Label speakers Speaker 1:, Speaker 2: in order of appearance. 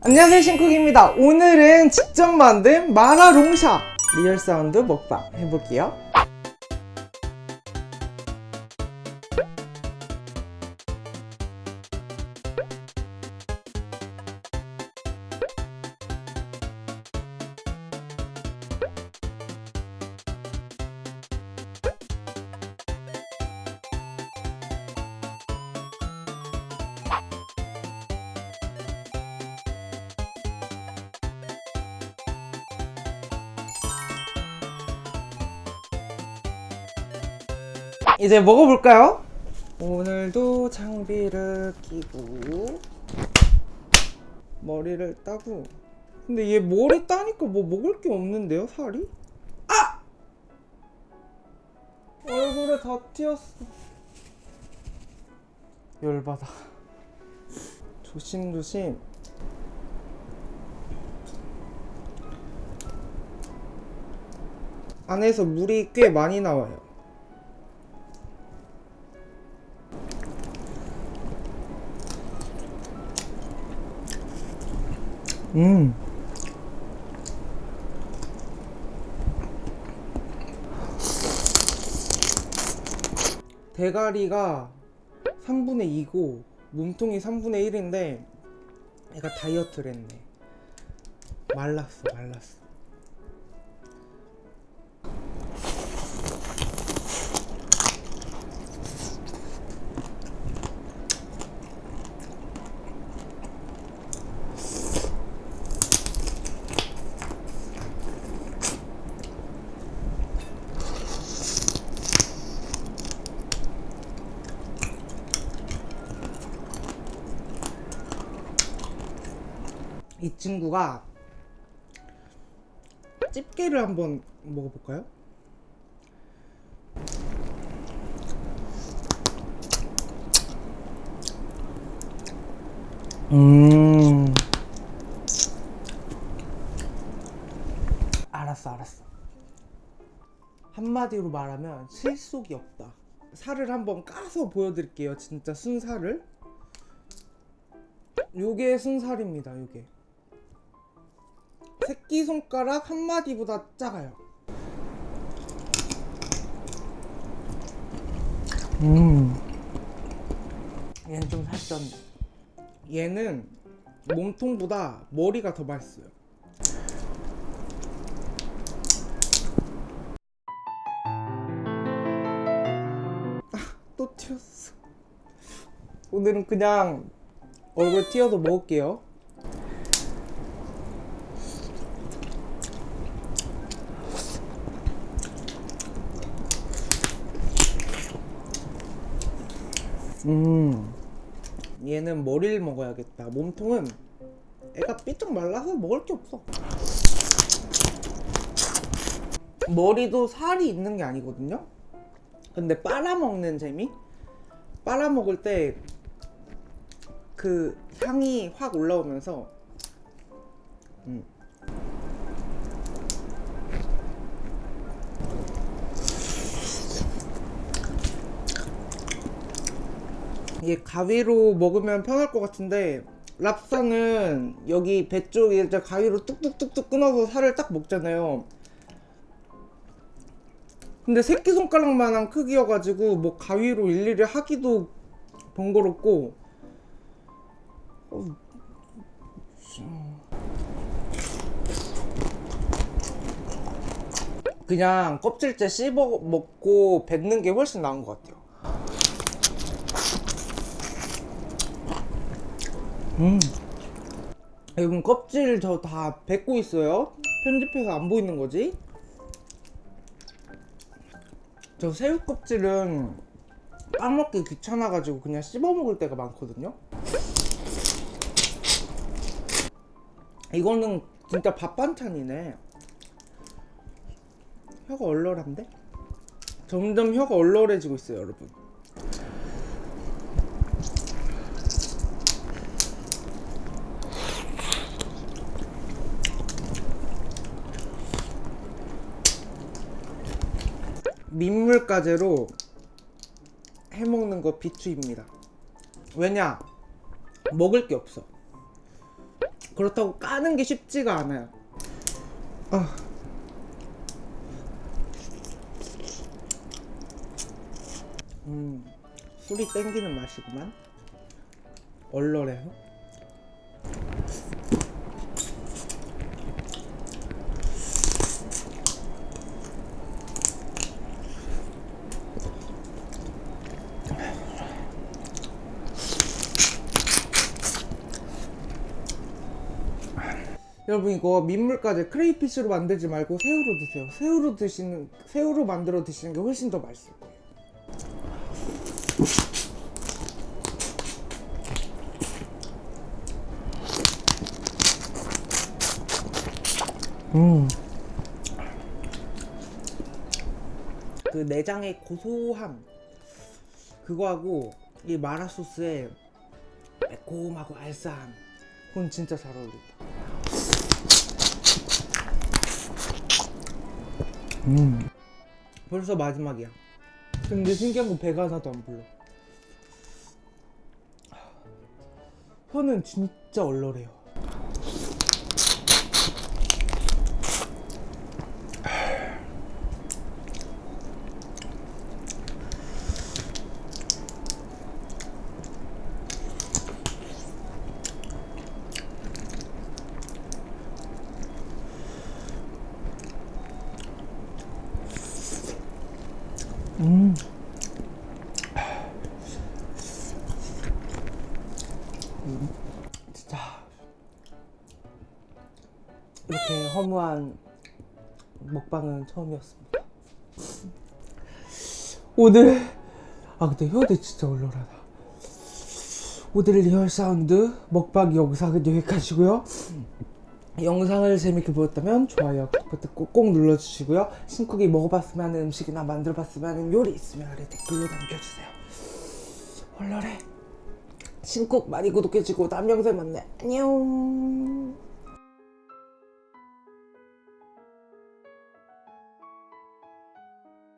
Speaker 1: 안녕하세요 신쿡입니다. 오늘은 직접 만든 마라롱샤 리얼 사운드 먹방 해볼게요 이제 먹어볼까요? 오늘도 장비를 끼고 머리를 따고 근데 얘 머리 따니까 뭐 먹을 게 없는데요 살이? 아! 얼굴에 다 튀었어 열받아 조심조심 안에서 물이 꽤 많이 나와요 음. 대가리가 3분의 2고 몸통이 3분의 1인데 얘가 다이어트를 했네 말랐어 말랐어 이 친구가 집게를 한번 먹어볼까요? 음. 알았어 알았어. 한마디로 말하면 실속이 없다. 살을 한번 까서 보여드릴게요 진짜 순살을. 요게 순살입니다 요게 새끼손가락 한 마디보다 작아요. 음. 얘는 좀 살쪘네. 얘는 몸통보다 머리가 더 맛있어요. 아, 또 튀었어. 오늘은 그냥 얼굴 튀어도 먹을게요. 음 얘는 머리를 먹어야겠다 몸통은 애가 삐쩍 말라서 먹을 게 없어 머리도 살이 있는 게 아니거든요 근데 빨아먹는 재미? 빨아먹을 때 그 향이 확 올라오면서 음. 이게 가위로 먹으면 편할 것 같은데 랍스타는 여기 배 쪽에 가위로 뚝뚝뚝뚝 끊어서 살을 딱 먹잖아요. 근데 새끼손가락만한 크기여가지고 뭐 가위로 일일이 하기도 번거롭고. 어, 그냥 껍질째 씹어 먹고 뱉는 게 훨씬 나은 것 같아요 음. 여러분 껍질 저 다 뱉고 있어요. 편집해서 안 보이는 거지? 저 새우 껍질은 까먹기 귀찮아가지고 그냥 씹어 먹을 때가 많거든요. 이거는 진짜 밥 반찬이네. 혀가 얼얼한데? 점점 혀가 얼얼해지고 있어요 여러분 민물가재로 해먹는 거 비추입니다 왜냐 먹을 게 없어 그렇다고 까는 게 쉽지가 않아요. 아. 음, 술이 땡기는 맛이구만. 얼얼해요. 여러분 이거 민물까지 크레이피쉬로 만들지 말고 새우로 드세요. 새우로 드시는 새우로 만들어 드시는 게 훨씬 더 맛있을 거예요. 음. 그 내장의 고소함 그거하고 이 마라 소스의 매콤하고 알싸함 그건 진짜 잘 어울린다. 음. 벌써 마지막이야. 근데 신기한 건 배가 하나도 안 불러. 혀는 진짜 얼얼해요. 음. 음, 진짜 이렇게 허무한 먹방은 처음이었습니다. 오늘 아 근데 혀대 진짜 얼얼하다. 오늘 real sound 먹방 영상은 여기까지고요. 영상을 재밌게 보셨다면 좋아요 버튼 꼭, 꼭 눌러주시고요. 신쿡이 먹어봤으면 하는 음식이나 만들어봤으면 하는 요리 있으면 아래 댓글로 남겨주세요. 얼얼해. 신쿡 많이 구독해주고 다음 영상에 만나요. 안녕